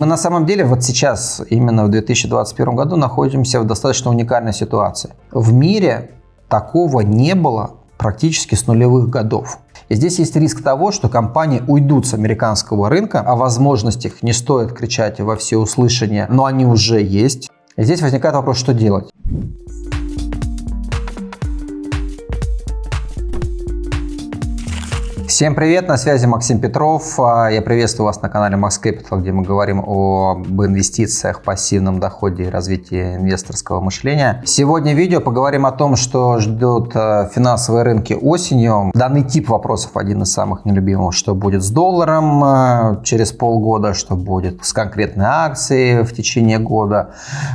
Мы на самом деле вот сейчас, именно в 2021 году, находимся в достаточно уникальной ситуации. В мире такого не было практически с нулевых годов. И здесь есть риск того, что компании уйдут с американского рынка, о возможностях не стоит кричать во всеуслышание, но они уже есть. И здесь возникает вопрос, что делать. Всем привет, на связи Максим Петров. А, я приветствую вас на канале Max Capital, где мы говорим об инвестициях, пассивном доходе и развитии инвесторского мышления. Сегодня видео поговорим о том, что ждут а, финансовые рынки осенью. Данный тип вопросов один из самых нелюбимых. Что будет с долларом а, через полгода, что будет с конкретной акцией в течение года,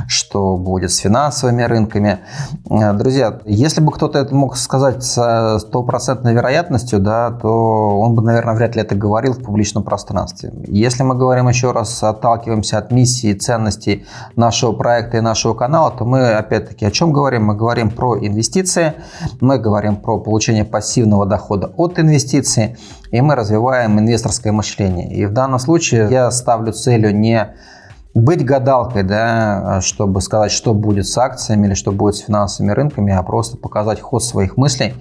что будет с финансовыми рынками. Друзья, если бы кто-то это мог сказать с стопроцентной вероятностью, да, то он бы, наверное, вряд ли это говорил в публичном пространстве. Если мы говорим еще раз, отталкиваемся от миссии и ценностей нашего проекта и нашего канала, то мы, опять-таки, о чем говорим? Мы говорим про инвестиции, мы говорим про получение пассивного дохода от инвестиций, и мы развиваем инвесторское мышление. И в данном случае я ставлю целью не быть гадалкой, да, чтобы сказать, что будет с акциями или что будет с финансовыми рынками, а просто показать ход своих мыслей,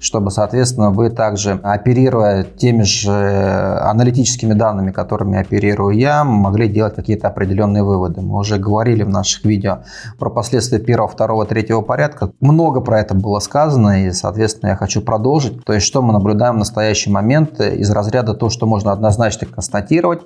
чтобы, соответственно, вы также, оперируя теми же аналитическими данными, которыми оперирую я, могли делать какие-то определенные выводы. Мы уже говорили в наших видео про последствия первого, второго, третьего порядка. Много про это было сказано, и, соответственно, я хочу продолжить. То есть, что мы наблюдаем в настоящий момент из разряда то, что можно однозначно констатировать,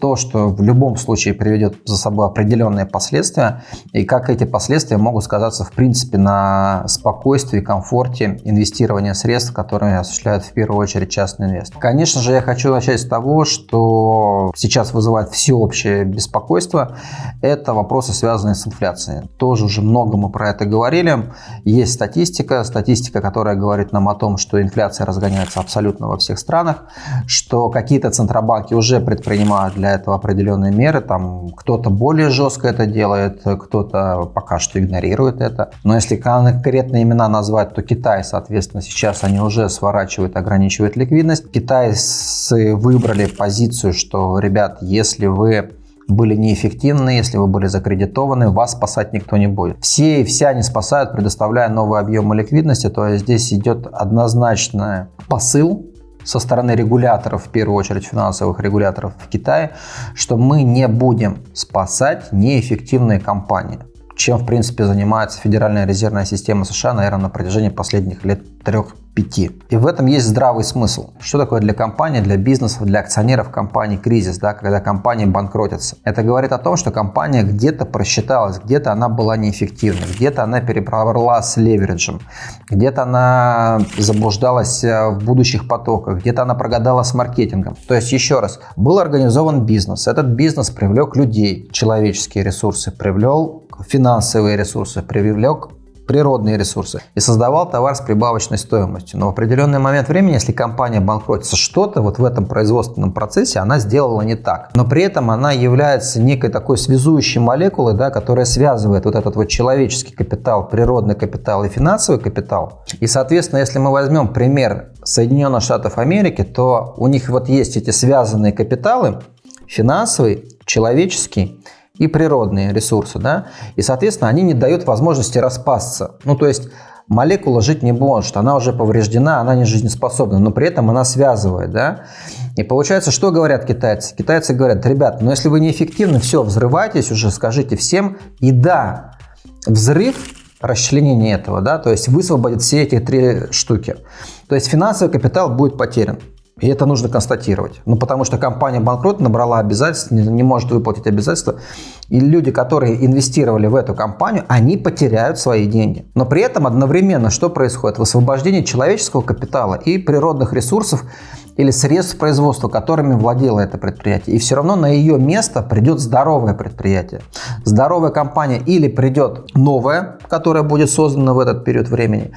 то, что в любом случае приведет за собой определенные последствия, и как эти последствия могут сказаться в принципе на спокойствии, комфорте инвестирования средств, которые осуществляют в первую очередь частный инвестор. Конечно же, я хочу начать с того, что сейчас вызывает всеобщее беспокойство. Это вопросы, связанные с инфляцией. Тоже уже много мы про это говорили. Есть статистика, статистика, которая говорит нам о том, что инфляция разгоняется абсолютно во всех странах, что какие-то центробанки уже предпринимают для этого определенные меры, там кто кто-то более жестко это делает, кто-то пока что игнорирует это. Но если конкретные имена назвать, то Китай, соответственно, сейчас они уже сворачивают, ограничивают ликвидность. Китайцы выбрали позицию, что, ребят, если вы были неэффективны, если вы были закредитованы, вас спасать никто не будет. Все и вся не спасают, предоставляя новые объемы ликвидности, то есть здесь идет однозначный посыл со стороны регуляторов, в первую очередь финансовых регуляторов в Китае, что мы не будем спасать неэффективные компании чем, в принципе, занимается Федеральная резервная система США, наверное, на протяжении последних лет трех-пяти. И в этом есть здравый смысл. Что такое для компании, для бизнесов, для акционеров компании кризис, да, когда компания банкротится? Это говорит о том, что компания где-то просчиталась, где-то она была неэффективной, где-то она переправила с левериджем, где-то она заблуждалась э, в будущих потоках, где-то она прогадала с маркетингом. То есть, еще раз, был организован бизнес, этот бизнес привлек людей, человеческие ресурсы, привлек финансовые ресурсы, привлек природные ресурсы и создавал товар с прибавочной стоимостью. Но в определенный момент времени, если компания банкротится, что-то вот в этом производственном процессе она сделала не так. Но при этом она является некой такой связующей молекулой, да, которая связывает вот этот вот человеческий капитал, природный капитал и финансовый капитал. И, соответственно, если мы возьмем пример Соединенных Штатов Америки, то у них вот есть эти связанные капиталы, финансовый, человеческий и природные ресурсы, да, и, соответственно, они не дают возможности распасться. Ну, то есть молекула жить не может, она уже повреждена, она не жизнеспособна, но при этом она связывает, да. И получается, что говорят китайцы? Китайцы говорят, ребят, ну если вы неэффективны, все, взрывайтесь уже, скажите всем, и да, взрыв расчленение этого, да, то есть высвободит все эти три штуки. То есть финансовый капитал будет потерян. И это нужно констатировать. Ну, потому что компания банкрот набрала обязательств, не, не может выплатить обязательства. И люди, которые инвестировали в эту компанию, они потеряют свои деньги. Но при этом одновременно что происходит? Высвобождение человеческого капитала и природных ресурсов или средств производства, которыми владело это предприятие. И все равно на ее место придет здоровое предприятие. Здоровая компания или придет новая, которая будет создана в этот период времени,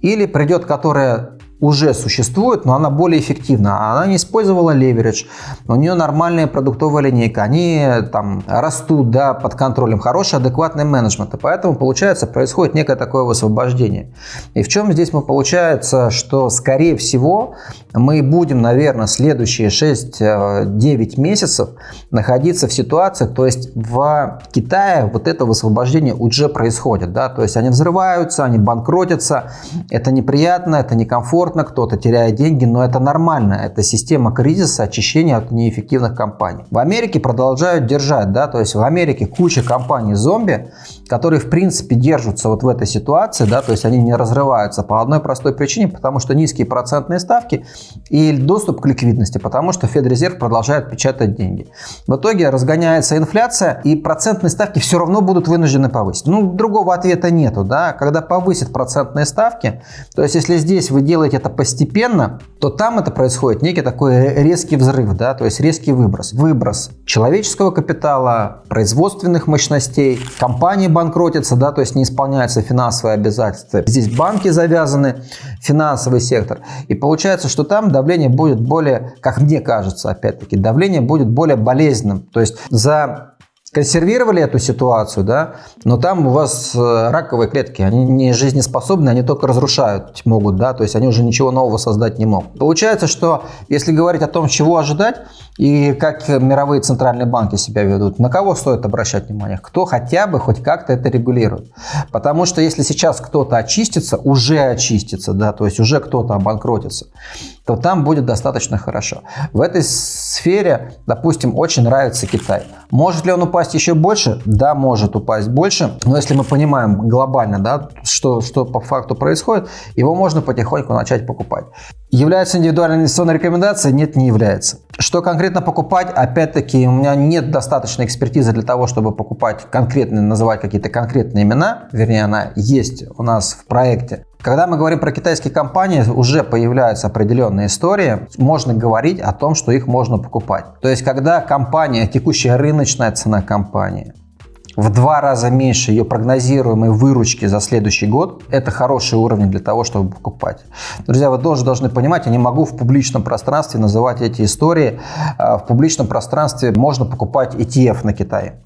или придет, которая уже существует, но она более эффективна. Она не использовала леверидж, у нее нормальная продуктовая линейка, они там растут да, под контролем, хороший адекватный менеджмент. И поэтому, получается, происходит некое такое высвобождение. И в чем здесь мы получается, что, скорее всего, мы будем, наверное, следующие 6-9 месяцев находиться в ситуации, то есть в Китае вот это высвобождение уже происходит. Да? То есть они взрываются, они банкротятся, это неприятно, это некомфортно, комфортно, кто-то теряет деньги, но это нормально. Это система кризиса, очищения от неэффективных компаний. В Америке продолжают держать, да, то есть в Америке куча компаний зомби, которые в принципе держатся вот в этой ситуации, да, то есть они не разрываются по одной простой причине, потому что низкие процентные ставки и доступ к ликвидности, потому что Федрезерв продолжает печатать деньги. В итоге разгоняется инфляция и процентные ставки все равно будут вынуждены повысить. Ну, другого ответа нету, да, когда повысят процентные ставки, то есть если здесь вы делаете это постепенно, то там это происходит некий такой резкий взрыв, да, то есть резкий выброс. Выброс человеческого капитала, производственных мощностей, компании банкротятся, да, то есть не исполняются финансовые обязательства. Здесь банки завязаны, финансовый сектор. И получается, что там давление будет более, как мне кажется, опять-таки, давление будет более болезненным. То есть за консервировали эту ситуацию, да, но там у вас э, раковые клетки, они не жизнеспособны, они только разрушают могут, да, то есть они уже ничего нового создать не могут. Получается, что если говорить о том, чего ожидать и как мировые центральные банки себя ведут, на кого стоит обращать внимание? Кто хотя бы хоть как-то это регулирует? Потому что если сейчас кто-то очистится, уже очистится, да, то есть уже кто-то обанкротится, то там будет достаточно хорошо. В этой сфере, допустим, очень нравится Китай. Может ли он упасть еще больше? Да, может упасть больше. Но если мы понимаем глобально, да, что, что по факту происходит, его можно потихоньку начать покупать. Является индивидуальной инвестиционной рекомендацией? Нет, не является. Что конкретно покупать? Опять-таки, у меня нет достаточной экспертизы для того, чтобы покупать конкретные, называть какие-то конкретные имена. Вернее, она есть у нас в проекте. Когда мы говорим про китайские компании, уже появляются определенные истории. Можно говорить о том, что их можно покупать. То есть, когда компания, текущая рыночная цена компании, в два раза меньше ее прогнозируемой выручки за следующий год, это хороший уровень для того, чтобы покупать. Друзья, вы тоже должны понимать, я не могу в публичном пространстве называть эти истории. А, в публичном пространстве можно покупать ETF на Китае.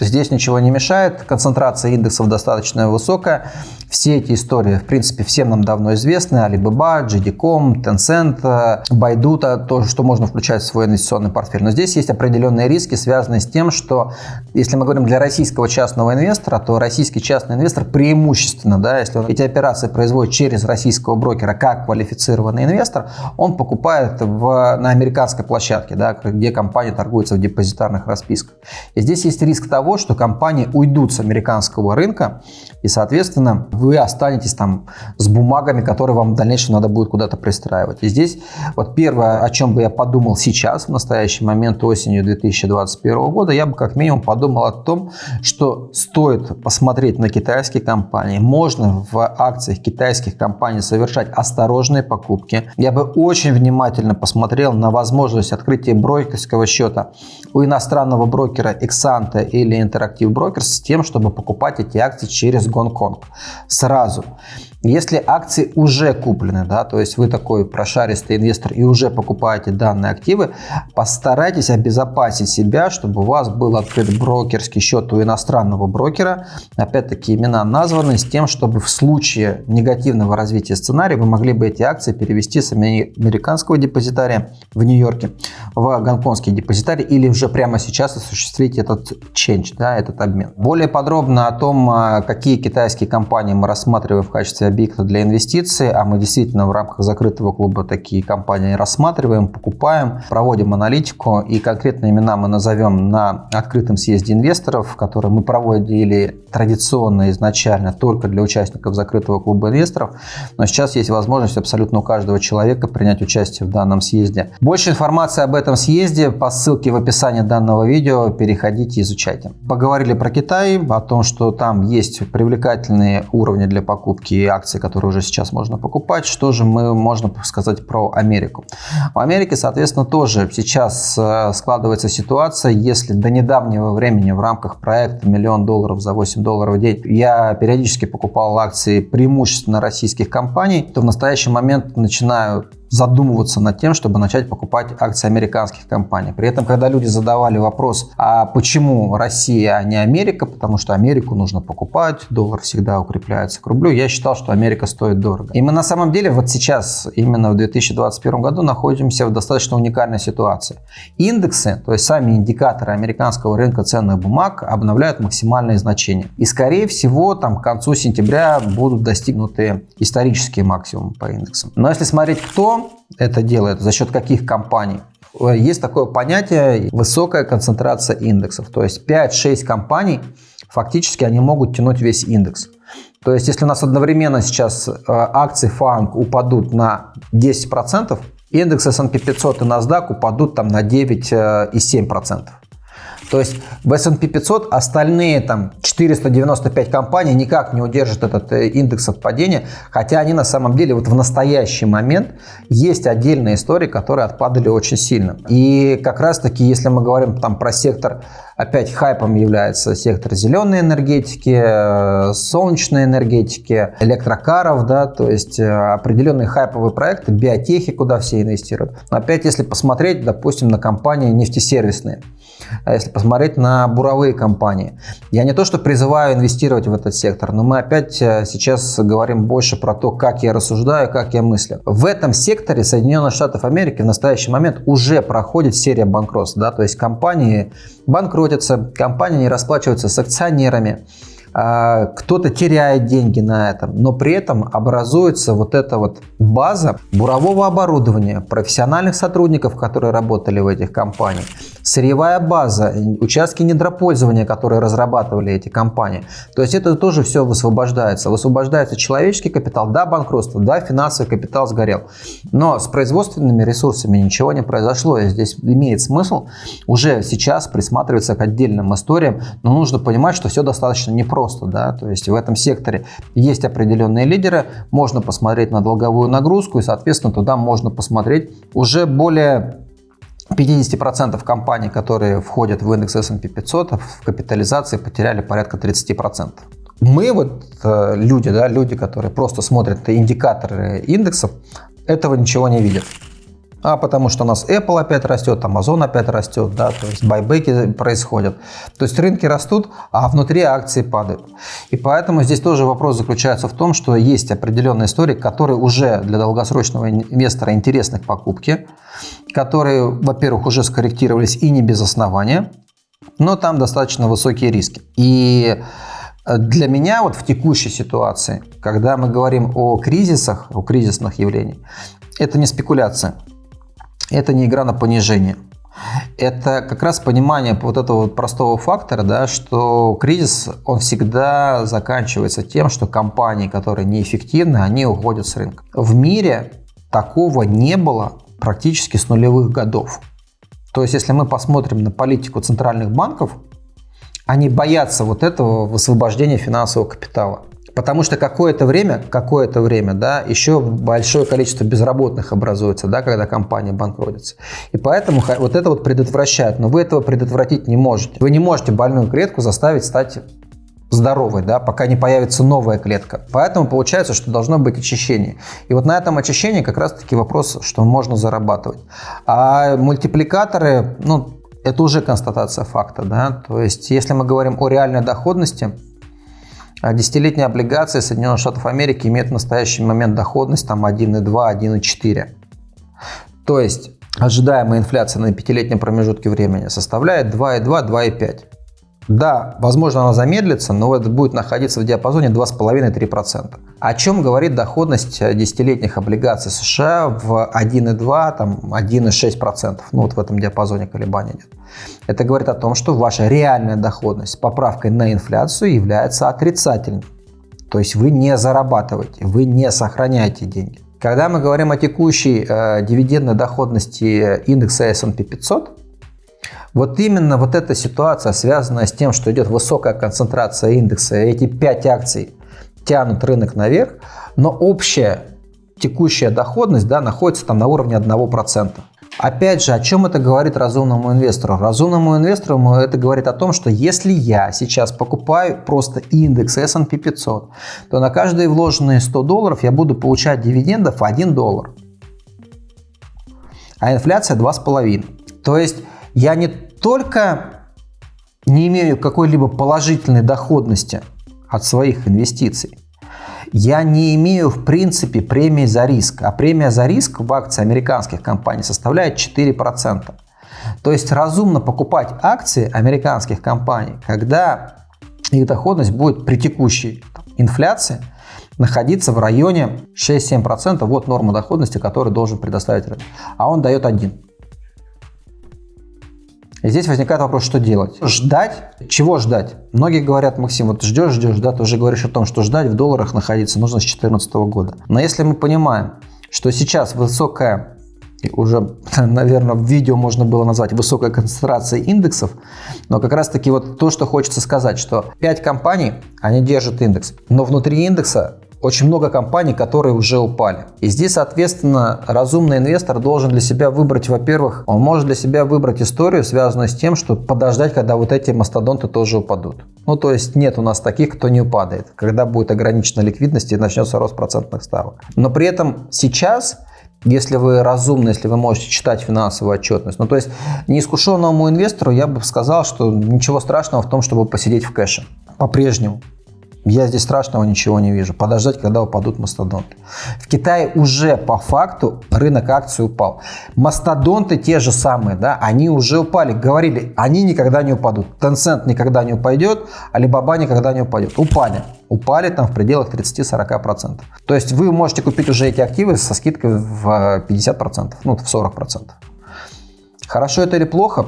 Здесь ничего не мешает, концентрация индексов достаточно высокая. Все эти истории, в принципе, всем нам давно известны. Alibaba, JD.com, Tencent, Baidu, то, что можно включать в свой инвестиционный портфель. Но здесь есть определенные риски, связанные с тем, что если мы говорим для российского частного инвестора, то российский частный инвестор преимущественно, да, если он эти операции производит через российского брокера как квалифицированный инвестор, он покупает в, на американской площадке, да, где компания торгуется в депозитарных расписках. И здесь есть риск того, что компании уйдут с американского рынка, и, соответственно, вы останетесь там с бумагами, которые вам в дальнейшем надо будет куда-то пристраивать. И здесь вот первое, о чем бы я подумал сейчас, в настоящий момент, осенью 2021 года, я бы как минимум подумал о том, что стоит посмотреть на китайские компании. Можно в акциях китайских компаний совершать осторожные покупки. Я бы очень внимательно посмотрел на возможность открытия брокерского счета у иностранного брокера Exante или Interactive Brokers с тем, чтобы покупать эти акции через Гонконг сразу. Если акции уже куплены, да, то есть вы такой прошаристый инвестор и уже покупаете данные активы, постарайтесь обезопасить себя, чтобы у вас был открыт брокерский счет у иностранного брокера. Опять-таки имена названы с тем, чтобы в случае негативного развития сценария вы могли бы эти акции перевести с американского депозитария в Нью-Йорке в гонконгский депозитарий или уже прямо сейчас осуществить этот change, да, этот обмен. Более подробно о том, а, какие китайские компании мы рассматриваем в качестве объекта для инвестиций, а мы действительно в рамках закрытого клуба такие компании рассматриваем, покупаем, проводим аналитику и конкретные имена мы назовем на открытом съезде инвесторов, который мы проводили традиционно изначально только для участников закрытого клуба инвесторов, но сейчас есть возможность абсолютно у каждого человека принять участие в данном съезде. Больше информации об этом съезде по ссылке в описании данного видео переходите, изучайте. Поговорили про Китай, о том, что там есть привлекательные уровни для покупки акции, которые уже сейчас можно покупать. Что же мы можно сказать про Америку? В Америке, соответственно, тоже сейчас э, складывается ситуация, если до недавнего времени в рамках проекта «Миллион долларов за 8 долларов в день» я периодически покупал акции преимущественно российских компаний, то в настоящий момент начинаю задумываться над тем, чтобы начать покупать акции американских компаний. При этом, когда люди задавали вопрос, а почему Россия, а не Америка, потому что Америку нужно покупать, доллар всегда укрепляется к рублю, я считал, что Америка стоит дорого. И мы на самом деле вот сейчас, именно в 2021 году, находимся в достаточно уникальной ситуации. Индексы, то есть сами индикаторы американского рынка ценных бумаг обновляют максимальные значения. И скорее всего, там к концу сентября будут достигнуты исторические максимумы по индексам. Но если смотреть, кто это делает, за счет каких компаний? Есть такое понятие высокая концентрация индексов. То есть 5-6 компаний, фактически они могут тянуть весь индекс. То есть если у нас одновременно сейчас э, акции ФАНГ упадут на 10%, индекс S&P 500 и NASDAQ упадут там на 9,7%. То есть в S&P 500 остальные там 495 компаний никак не удержат этот э, индекс от падения, хотя они на самом деле вот в настоящий момент есть отдельные истории, которые отпадали очень сильно. И как раз таки, если мы говорим там про сектор Опять хайпом является сектор зеленой энергетики, э, солнечной энергетики, электрокаров, да, то есть э, определенные хайповые проекты, биотехи, куда все инвестируют. Но опять, если посмотреть, допустим, на компании нефтесервисные, если посмотреть на буровые компании. Я не то, что призываю инвестировать в этот сектор, но мы опять э, сейчас говорим больше про то, как я рассуждаю, как я мыслю. В этом секторе Соединенных Штатов Америки в настоящий момент уже проходит серия банкротств. Да? То есть компании банкротятся, компании не расплачиваются с акционерами, кто-то теряет деньги на этом, но при этом образуется вот эта вот база бурового оборудования, профессиональных сотрудников, которые работали в этих компаниях, сырьевая база, участки недропользования, которые разрабатывали эти компании. То есть это тоже все высвобождается. Высвобождается человеческий капитал, да, банкротство, да, финансовый капитал сгорел. Но с производственными ресурсами ничего не произошло. И здесь имеет смысл уже сейчас присматриваться к отдельным историям, но нужно понимать, что все достаточно непросто просто, да, то есть в этом секторе есть определенные лидеры, можно посмотреть на долговую нагрузку и, соответственно, туда можно посмотреть уже более 50% компаний, которые входят в индекс S&P 500, в капитализации потеряли порядка 30%. Мы вот э, люди, да, люди, которые просто смотрят индикаторы индексов, этого ничего не видят а потому что у нас Apple опять растет, Amazon опять растет, да, то есть байбеки происходят. То есть рынки растут, а внутри акции падают. И поэтому здесь тоже вопрос заключается в том, что есть определенные истории, которые уже для долгосрочного инвестора интересны к покупке, которые, во-первых, уже скорректировались и не без основания, но там достаточно высокие риски. И для меня вот в текущей ситуации, когда мы говорим о кризисах, о кризисных явлениях, это не спекуляция это не игра на понижение. Это как раз понимание вот этого вот простого фактора, да, что кризис, он всегда заканчивается тем, что компании, которые неэффективны, они уходят с рынка. В мире такого не было практически с нулевых годов. То есть, если мы посмотрим на политику центральных банков, они боятся вот этого высвобождения финансового капитала. Потому что какое-то время, какое-то время, да, еще большое количество безработных образуется, да, когда компания банкротится. И поэтому вот это вот предотвращает. Но вы этого предотвратить не можете. Вы не можете больную клетку заставить стать здоровой, да, пока не появится новая клетка. Поэтому получается, что должно быть очищение. И вот на этом очищении как раз-таки вопрос, что можно зарабатывать. А мультипликаторы, ну, это уже констатация факта, да, то есть если мы говорим о реальной доходности, а десятилетние облигации Соединенных Штатов Америки имеют в настоящий момент доходность там 1,2, 1,4. То есть ожидаемая инфляция на пятилетнем промежутке времени составляет 2,2, 2,5. Да, возможно, она замедлится, но это будет находиться в диапазоне 2,5-3%. О чем говорит доходность десятилетних облигаций США в 1,2, там 1,6%. Ну вот в этом диапазоне колебания нет. Это говорит о том, что ваша реальная доходность с поправкой на инфляцию является отрицательной. То есть вы не зарабатываете, вы не сохраняете деньги. Когда мы говорим о текущей э, дивидендной доходности индекса S&P 500, вот именно вот эта ситуация, связанная с тем, что идет высокая концентрация индекса, эти 5 акций тянут рынок наверх, но общая текущая доходность да, находится там на уровне 1%. Опять же, о чем это говорит разумному инвестору? Разумному инвестору это говорит о том, что если я сейчас покупаю просто индекс S&P 500, то на каждые вложенные 100 долларов я буду получать дивидендов 1 доллар. А инфляция 2,5. То есть я не только не имею какой-либо положительной доходности от своих инвестиций, я не имею в принципе премии за риск. А премия за риск в акции американских компаний составляет 4%. То есть разумно покупать акции американских компаний, когда их доходность будет при текущей инфляции находиться в районе 6-7%. Вот норма доходности, которую должен предоставить рынок. А он дает 1. И здесь возникает вопрос, что делать? Ждать? Чего ждать? Многие говорят, Максим, вот ждешь, ждешь, да, ты уже говоришь о том, что ждать в долларах находиться нужно с 2014 года. Но если мы понимаем, что сейчас высокая уже, наверное, в видео можно было назвать высокая концентрация индексов, но как раз таки вот то, что хочется сказать, что 5 компаний, они держат индекс, но внутри индекса очень много компаний, которые уже упали. И здесь, соответственно, разумный инвестор должен для себя выбрать, во-первых, он может для себя выбрать историю, связанную с тем, что подождать, когда вот эти мастодонты тоже упадут. Ну, то есть нет у нас таких, кто не упадет, когда будет ограничена ликвидность и начнется рост процентных ставок. Но при этом сейчас если вы разумны, если вы можете читать финансовую отчетность. Ну, то есть неискушенному инвестору я бы сказал, что ничего страшного в том, чтобы посидеть в кэше. По-прежнему. Я здесь страшного ничего не вижу. Подождать, когда упадут мастодонты. В Китае уже по факту рынок акций упал. Мастодонты те же самые, да, они уже упали. Говорили, они никогда не упадут. Tencent никогда не упадет, Alibaba никогда не упадет. Упали. Упали там в пределах 30-40%. То есть вы можете купить уже эти активы со скидкой в 50%, ну в 40%. Хорошо это или плохо?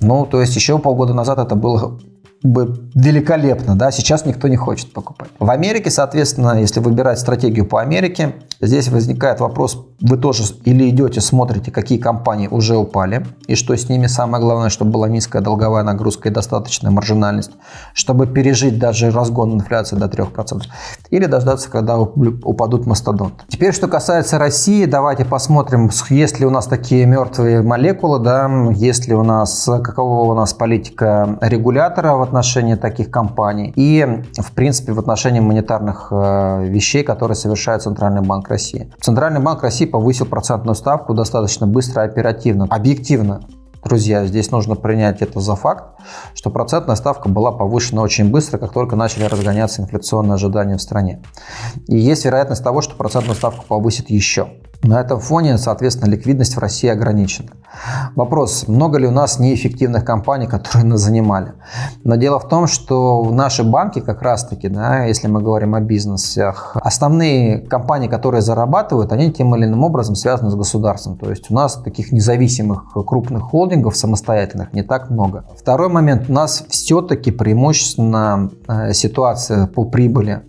Ну, то есть еще полгода назад это было бы великолепно, да, сейчас никто не хочет покупать. В Америке, соответственно, если выбирать стратегию по Америке, здесь возникает вопрос, вы тоже или идете, смотрите, какие компании уже упали, и что с ними, самое главное, чтобы была низкая долговая нагрузка и достаточная маржинальность, чтобы пережить даже разгон инфляции до 3%, или дождаться, когда упадут мастодонты. Теперь, что касается России, давайте посмотрим, есть ли у нас такие мертвые молекулы, да, есть ли у нас, какого у нас политика регулятора в отношении таких компаний и, в принципе, в отношении монетарных э, вещей, которые совершает Центральный банк России. Центральный банк России повысил процентную ставку достаточно быстро и оперативно. Объективно, друзья, здесь нужно принять это за факт, что процентная ставка была повышена очень быстро, как только начали разгоняться инфляционные ожидания в стране. И есть вероятность того, что процентную ставку повысит еще. На этом фоне, соответственно, ликвидность в России ограничена. Вопрос, много ли у нас неэффективных компаний, которые нас занимали? Но дело в том, что в наши банки как раз-таки, да, если мы говорим о бизнесах, основные компании, которые зарабатывают, они тем или иным образом связаны с государством. То есть у нас таких независимых крупных холдингов самостоятельных не так много. Второй момент, у нас все-таки преимущественно э, ситуация по прибыли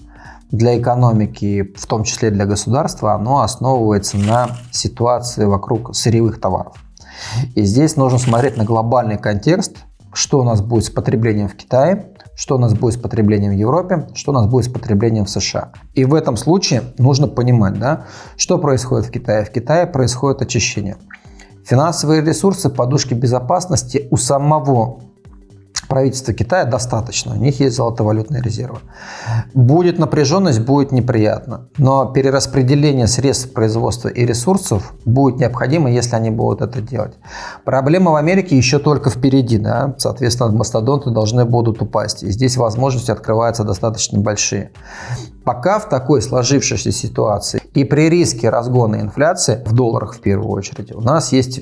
для экономики, в том числе для государства, оно основывается на ситуации вокруг сырьевых товаров. И здесь нужно смотреть на глобальный контекст, что у нас будет с потреблением в Китае, что у нас будет с потреблением в Европе, что у нас будет с потреблением в США. И в этом случае нужно понимать, да, что происходит в Китае. В Китае происходит очищение. Финансовые ресурсы, подушки безопасности у самого правительства Китая достаточно, у них есть золотовалютные резервы. Будет напряженность, будет неприятно, но перераспределение средств производства и ресурсов будет необходимо, если они будут это делать. Проблема в Америке еще только впереди, да? соответственно, мастодонты должны будут упасть, и здесь возможности открываются достаточно большие. Пока в такой сложившейся ситуации и при риске разгона инфляции, в долларах в первую очередь, у нас есть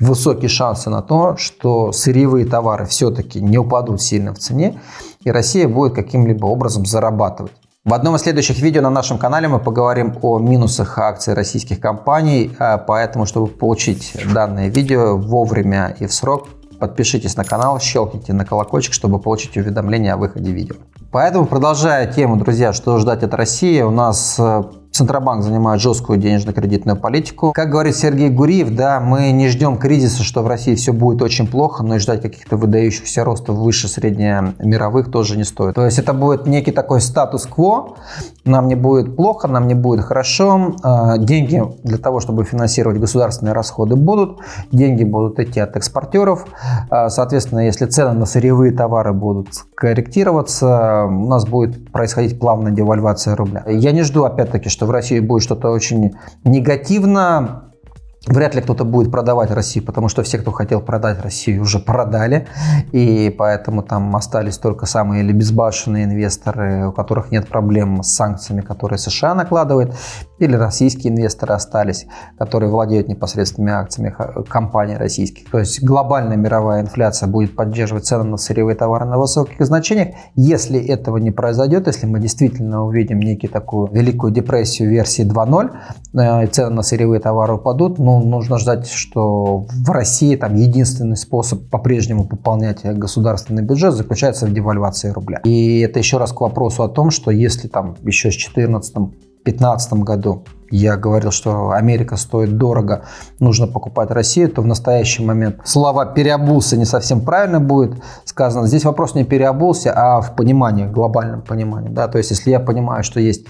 высокие шансы на то, что сырьевые товары все-таки не упадут сильно в цене, и Россия будет каким-либо образом зарабатывать. В одном из следующих видео на нашем канале мы поговорим о минусах акций российских компаний, а поэтому, чтобы получить данное видео вовремя и в срок, подпишитесь на канал, щелкните на колокольчик, чтобы получить уведомления о выходе видео. Поэтому, продолжая тему, друзья, что ждать от России, у нас э, Центробанк занимает жесткую денежно-кредитную политику. Как говорит Сергей Гуриев, да, мы не ждем кризиса, что в России все будет очень плохо, но и ждать каких-то выдающихся ростов выше среднемировых тоже не стоит. То есть это будет некий такой статус-кво, нам не будет плохо, нам не будет хорошо, а, деньги для того, чтобы финансировать государственные расходы будут, деньги будут идти от экспортеров, а, соответственно, если цены на сырьевые товары будут корректироваться, у нас будет происходить плавная девальвация рубля. Я не жду, опять-таки, что в России будет что-то очень негативно, Вряд ли кто-то будет продавать Россию, потому что все, кто хотел продать Россию, уже продали. И поэтому там остались только самые или безбашенные инвесторы, у которых нет проблем с санкциями, которые США накладывает. Или российские инвесторы остались, которые владеют непосредственными акциями компаний российских. То есть глобальная мировая инфляция будет поддерживать цены на сырьевые товары на высоких значениях. Если этого не произойдет, если мы действительно увидим некий такую великую депрессию версии 2.0, э, цены на сырьевые товары упадут, ну, нужно ждать, что в России там единственный способ по-прежнему пополнять государственный бюджет заключается в девальвации рубля. И это еще раз к вопросу о том, что если там еще с 2014 2015 году я говорил, что Америка стоит дорого, нужно покупать Россию, то в настоящий момент слова «переобулся» не совсем правильно будет сказано. Здесь вопрос не «переобулся», а в понимании, глобальном понимании. Да? То есть, если я понимаю, что есть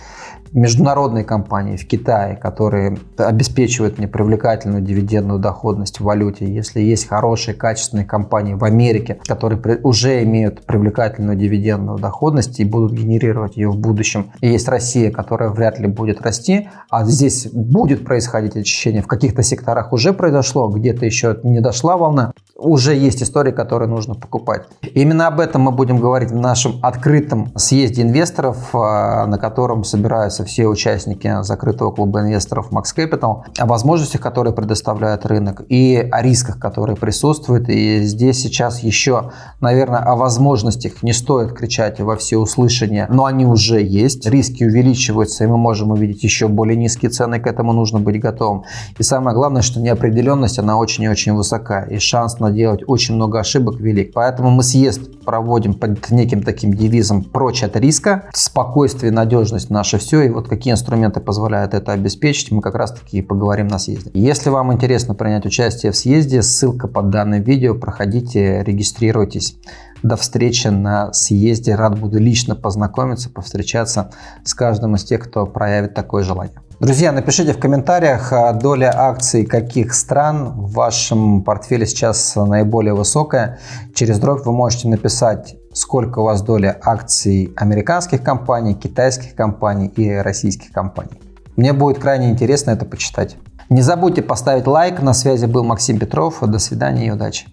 международные компании в Китае, которые обеспечивают мне привлекательную дивидендную доходность в валюте, если есть хорошие, качественные компании в Америке, которые уже имеют привлекательную дивидендную доходность и будут генерировать ее в будущем, и есть Россия, которая вряд ли будет расти, а здесь будет происходить очищение, в каких-то секторах уже произошло, где-то еще не дошла волна, уже есть истории, которые нужно покупать. Именно об этом мы будем говорить в нашем открытом съезде инвесторов, а, на котором собираются все участники закрытого клуба инвесторов Max Capital, о возможностях, которые предоставляет рынок, и о рисках, которые присутствуют. И здесь сейчас еще, наверное, о возможностях не стоит кричать во все услышания, но они уже есть. Риски увеличиваются, и мы можем увидеть еще более низкие цены, к этому нужно быть готовым. И самое главное, что неопределенность, она очень и очень высока, и шанс наделать очень много ошибок велик. Поэтому мы съезд проводим под неким таким девизом «прочь от риска», спокойствие, надежность наше все, и вот какие инструменты позволяют это обеспечить, мы как раз таки поговорим на съезде. Если вам интересно принять участие в съезде, ссылка под данным видео, проходите, регистрируйтесь. До встречи на съезде. Рад буду лично познакомиться, повстречаться с каждым из тех, кто проявит такое желание. Друзья, напишите в комментариях, а, доля акций каких стран в вашем портфеле сейчас наиболее высокая. Через дробь вы можете написать сколько у вас доля акций американских компаний, китайских компаний и российских компаний. Мне будет крайне интересно это почитать. Не забудьте поставить лайк. На связи был Максим Петров. До свидания и удачи.